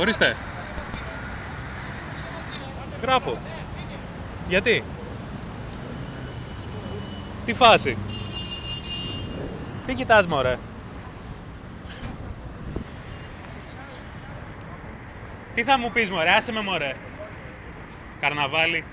Ορίστε. Γράφω. Γιατί; Τι φάση; Τι κοιτάς μωρέ; Τι θα μου πεις μωρέ, άσε με μωρέ. Καρναβάλι.